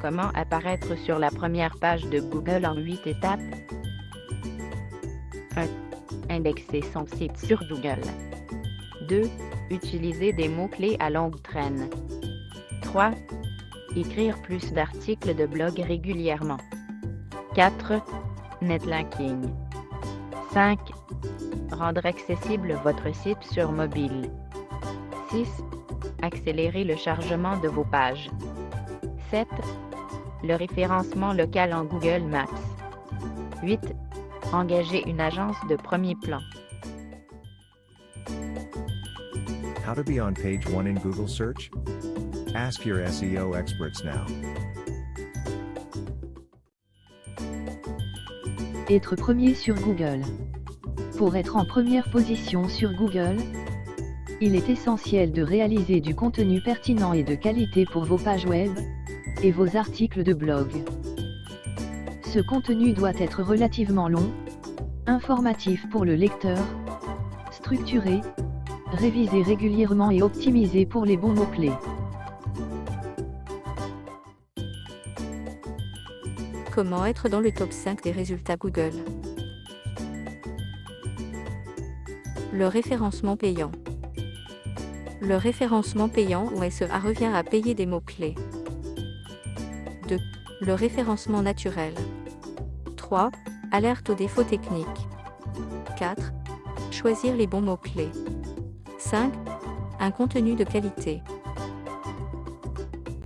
Comment apparaître sur la première page de Google en 8 étapes 1. Indexer son site sur Google. 2. Utiliser des mots-clés à longue traîne. 3. Écrire plus d'articles de blog régulièrement. 4. Netlinking. 5. Rendre accessible votre site sur mobile. 6. Accélérer le chargement de vos pages. 7. Le référencement local en Google Maps. 8. Engager une agence de premier plan. How to be on page 1 in Google search? Ask your SEO experts now. Être premier sur Google. Pour être en première position sur Google, il est essentiel de réaliser du contenu pertinent et de qualité pour vos pages web et vos articles de blog. Ce contenu doit être relativement long, informatif pour le lecteur, structuré, révisé régulièrement et optimisé pour les bons mots-clés. Comment être dans le top 5 des résultats Google? Le référencement payant. Le référencement payant ou SEA revient à payer des mots-clés. 2. Le référencement naturel. 3. Alerte aux défauts techniques. 4. Choisir les bons mots-clés. 5. Un contenu de qualité.